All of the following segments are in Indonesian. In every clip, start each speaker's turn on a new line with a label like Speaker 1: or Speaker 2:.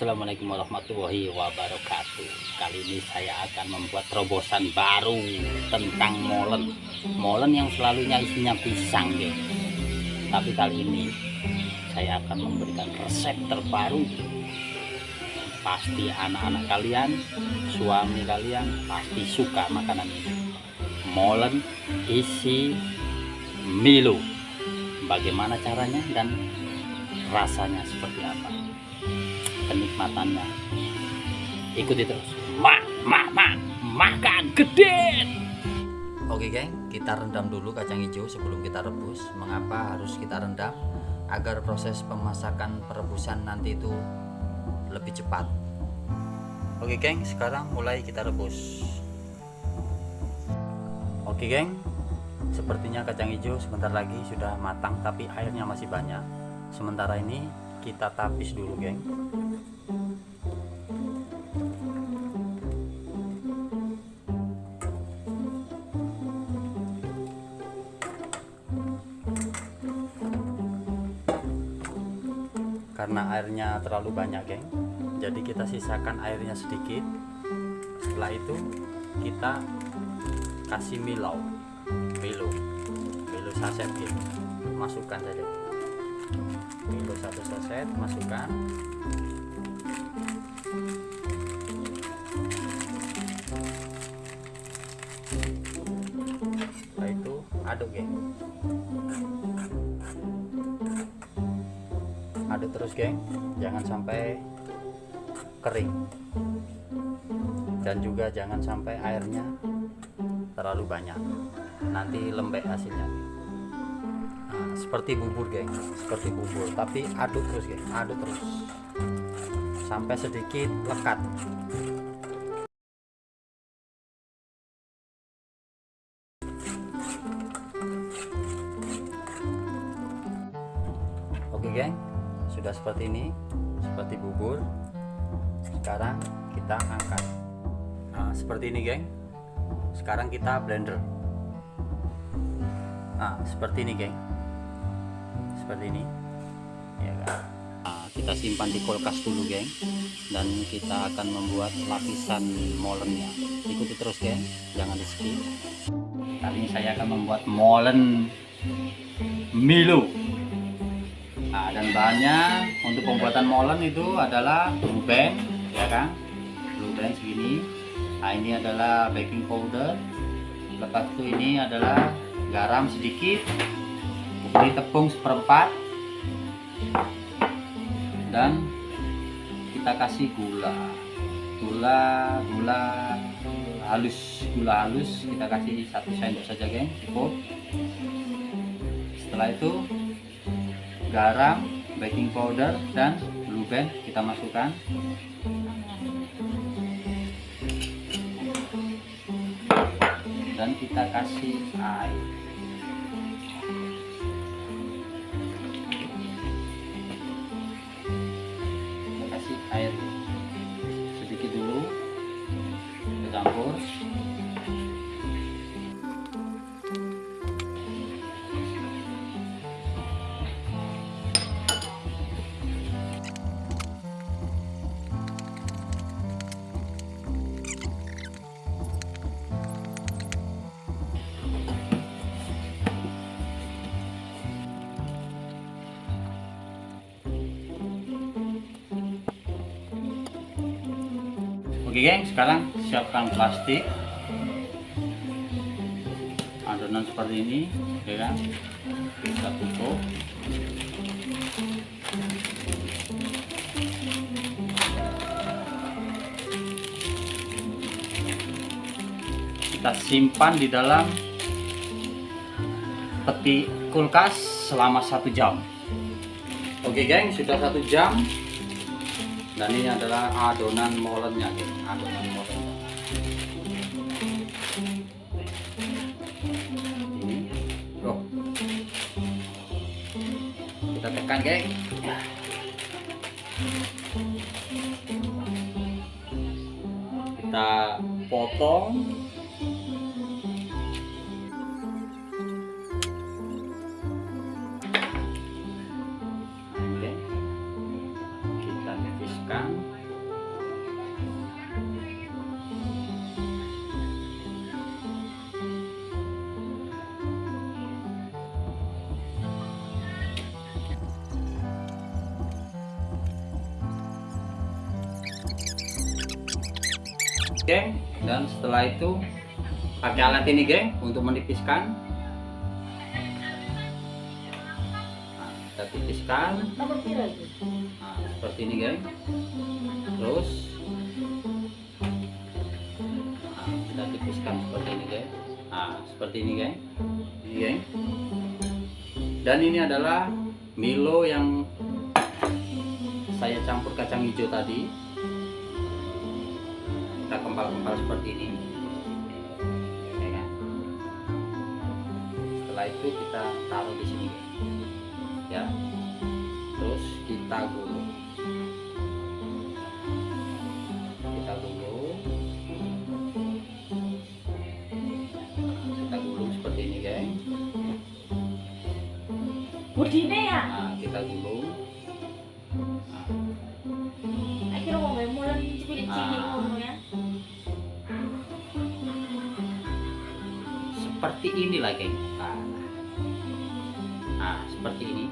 Speaker 1: Assalamualaikum warahmatullahi wabarakatuh. Kali ini saya akan membuat terobosan baru tentang molen. Molen yang selalunya isinya pisang ya. Tapi kali ini saya akan memberikan resep terbaru. Pasti anak-anak kalian, suami kalian pasti suka makanan ini. Molen isi Milo. Bagaimana caranya dan rasanya seperti apa kenikmatannya ikuti terus mak mak mak makan gede
Speaker 2: Oke geng, kita rendam dulu kacang hijau sebelum kita rebus. Mengapa harus kita rendam? Agar proses pemasakan perebusan nanti itu lebih cepat. Oke geng, sekarang mulai kita rebus. Oke geng, sepertinya kacang hijau sebentar lagi sudah matang tapi airnya masih banyak. Sementara ini kita tapis dulu geng. karena airnya terlalu banyak geng jadi kita sisakan airnya sedikit. Setelah itu kita kasih milo milo milo saset gitu masukkan saja milo satu saset masukkan. Setelah itu aduk geng. Aduk terus geng. Jangan sampai kering. Dan juga jangan sampai airnya terlalu banyak. Nanti lembek hasilnya nah, seperti bubur geng. Seperti bubur tapi aduk terus geng. Aduk terus. Sampai sedikit lekat. Oke geng. Sudah seperti ini seperti bubur. Sekarang kita angkat. Nah seperti ini geng. Sekarang kita blender. Nah seperti ini geng seperti ini ya kan nah, kita simpan di kulkas dulu geng dan kita akan membuat lapisan molennya ikuti terus geng jangan di skip kali ini saya akan membuat molen Milo Nah, dan bahannya untuk pembuatan molen itu adalah blue band, ya kan? Band segini. Nah, ini adalah baking powder. Lepas itu ini adalah garam sedikit. Ini tepung seperempat. Dan kita kasih gula. Gula, gula halus, gula halus kita kasih satu sendok saja, geng, cukup. Setelah itu garam, baking powder, dan blue kita masukkan. Dan kita kasih air. Oke geng, sekarang siapkan plastik adonan seperti ini, ya kan? Kita tutup. Kita simpan di dalam peti kulkas selama satu jam. Oke geng, sudah satu jam dan ini adalah adonan molennya gitu. adonan molen ini oh. kita tekan geng kita potong geng dan setelah itu pakai alat ini geng untuk menipiskan. Nah, kita tipiskan. Nah, seperti ini geng. Terus. Nah, kita tipiskan seperti ini geng. Nah seperti ini geng. Ini geng. Dan ini adalah Milo yang saya campur kacang hijau tadi kita kempal-kempal seperti ini. Ya kan? setelah itu kita taruh di sini. Ya. Terus kita gulung. Kita gulung. Kita gulung seperti ini geng.
Speaker 3: Budine ya?
Speaker 2: nah kita gulung seperti inilah geng nah, nah seperti ini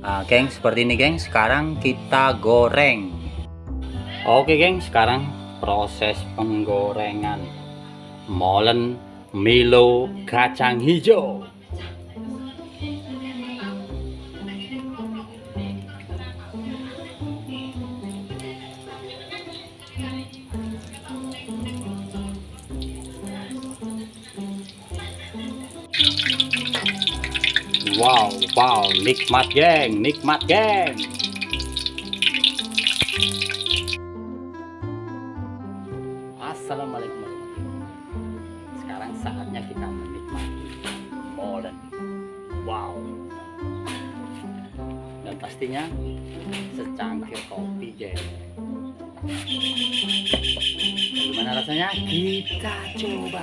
Speaker 2: Nah, geng, seperti ini, geng. Sekarang kita goreng. Oke, geng. Sekarang proses penggorengan molen Milo kacang hijau. Wow, wow, nikmat geng, nikmat geng. Assalamualaikum warahmatullahi wabarakatuh. Sekarang saatnya kita menikmati molen. Wow. Dan pastinya secangkir kopi geng. Bagaimana rasanya? Kita coba.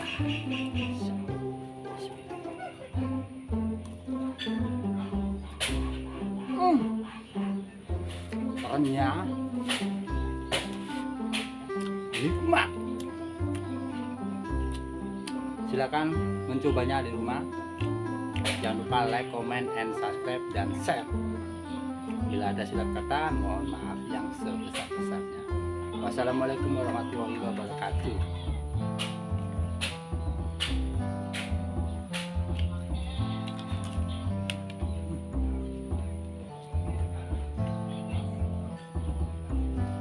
Speaker 2: Hmm. Renyah. Nikmat. Silakan mencobanya di rumah. Jangan lupa like, comment, and subscribe dan share. Bila ada silap kata, mohon maaf yang sebesar-besarnya. Wassalamualaikum warahmatullahi wabarakatuh.